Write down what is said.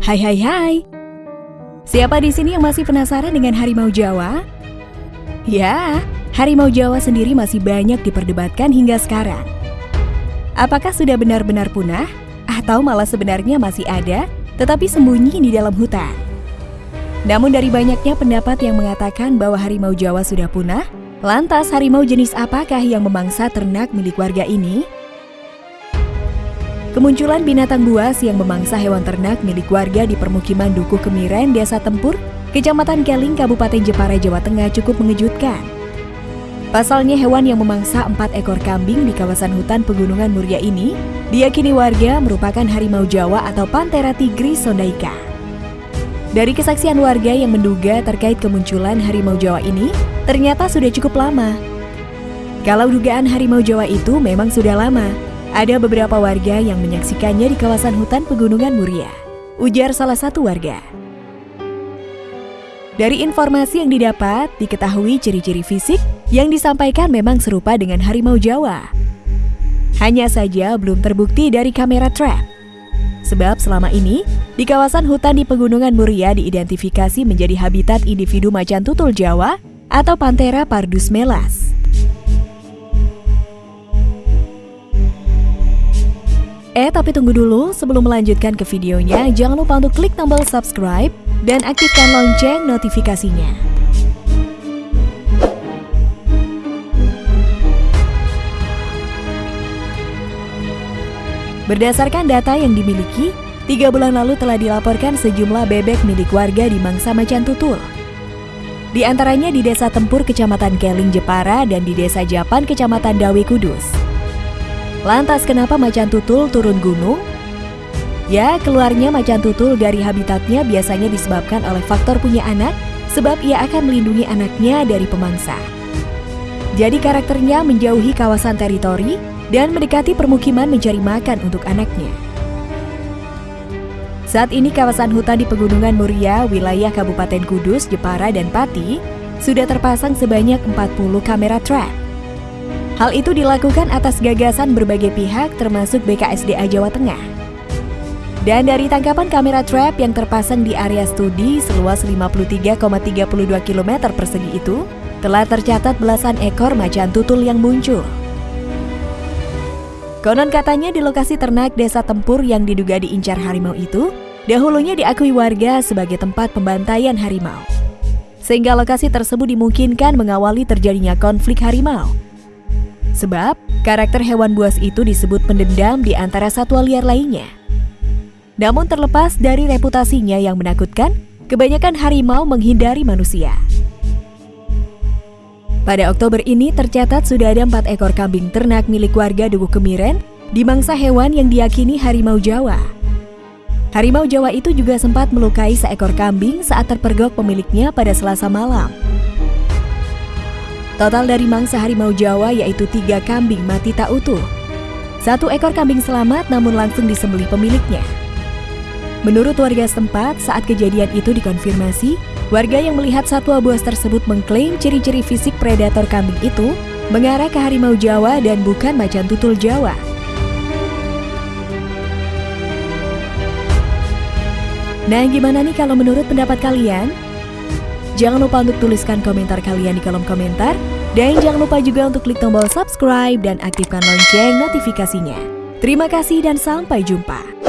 Hai hai hai. Siapa di sini yang masih penasaran dengan harimau Jawa? Ya, harimau Jawa sendiri masih banyak diperdebatkan hingga sekarang. Apakah sudah benar-benar punah atau malah sebenarnya masih ada tetapi sembunyi di dalam hutan? Namun dari banyaknya pendapat yang mengatakan bahwa harimau Jawa sudah punah, lantas harimau jenis apakah yang memangsa ternak milik warga ini? Kemunculan binatang buas yang memangsa hewan ternak milik warga di permukiman Dukuh Kemiren, Desa Tempur, Kecamatan Keling, Kabupaten Jepara, Jawa Tengah cukup mengejutkan. Pasalnya hewan yang memangsa empat ekor kambing di kawasan hutan pegunungan Muria ini diyakini warga merupakan harimau Jawa atau Panthera tigris sondaika. Dari kesaksian warga yang menduga terkait kemunculan harimau Jawa ini, ternyata sudah cukup lama. Kalau dugaan harimau Jawa itu memang sudah lama, ada beberapa warga yang menyaksikannya di kawasan hutan pegunungan Muria. Ujar salah satu warga. Dari informasi yang didapat, diketahui ciri-ciri fisik yang disampaikan memang serupa dengan harimau Jawa. Hanya saja belum terbukti dari kamera trap. Sebab selama ini, di kawasan hutan di Pegunungan Muria diidentifikasi menjadi habitat individu macan tutul Jawa atau Panthera pardus melas. Eh, tapi tunggu dulu, sebelum melanjutkan ke videonya, jangan lupa untuk klik tombol subscribe dan aktifkan lonceng notifikasinya. Berdasarkan data yang dimiliki, tiga bulan lalu telah dilaporkan sejumlah bebek milik warga di Mangsa Macan Tutul. Di antaranya di Desa Tempur, Kecamatan Keling, Jepara, dan di Desa Japan, Kecamatan Dawi, Kudus. Lantas kenapa macan tutul turun gunung? Ya, keluarnya macan tutul dari habitatnya biasanya disebabkan oleh faktor punya anak, sebab ia akan melindungi anaknya dari pemangsa. Jadi karakternya menjauhi kawasan teritori dan mendekati permukiman mencari makan untuk anaknya. Saat ini kawasan hutan di Pegunungan Muria, wilayah Kabupaten Kudus, Jepara, dan Pati sudah terpasang sebanyak 40 kamera trap. Hal itu dilakukan atas gagasan berbagai pihak termasuk BKSDA Jawa Tengah. Dan dari tangkapan kamera trap yang terpasang di area studi seluas 53,32 km persegi itu, telah tercatat belasan ekor macan tutul yang muncul. Konon katanya di lokasi ternak desa Tempur yang diduga diincar harimau itu, dahulunya diakui warga sebagai tempat pembantaian harimau. Sehingga lokasi tersebut dimungkinkan mengawali terjadinya konflik harimau Sebab, karakter hewan buas itu disebut pendendam di antara satwa liar lainnya. Namun terlepas dari reputasinya yang menakutkan, kebanyakan harimau menghindari manusia. Pada Oktober ini tercatat sudah ada empat ekor kambing ternak milik warga Dukuh Kemiren di mangsa hewan yang diyakini harimau Jawa. Harimau Jawa itu juga sempat melukai seekor kambing saat terpergok pemiliknya pada selasa malam. Total dari mangsa harimau Jawa yaitu tiga kambing mati tak utuh. Satu ekor kambing selamat namun langsung disembelih pemiliknya. Menurut warga setempat, saat kejadian itu dikonfirmasi, warga yang melihat satwa buas tersebut mengklaim ciri-ciri fisik predator kambing itu mengarah ke harimau Jawa dan bukan macan tutul Jawa. Nah, gimana nih kalau menurut pendapat kalian? Jangan lupa untuk tuliskan komentar kalian di kolom komentar. Dan jangan lupa juga untuk klik tombol subscribe dan aktifkan lonceng notifikasinya. Terima kasih dan sampai jumpa.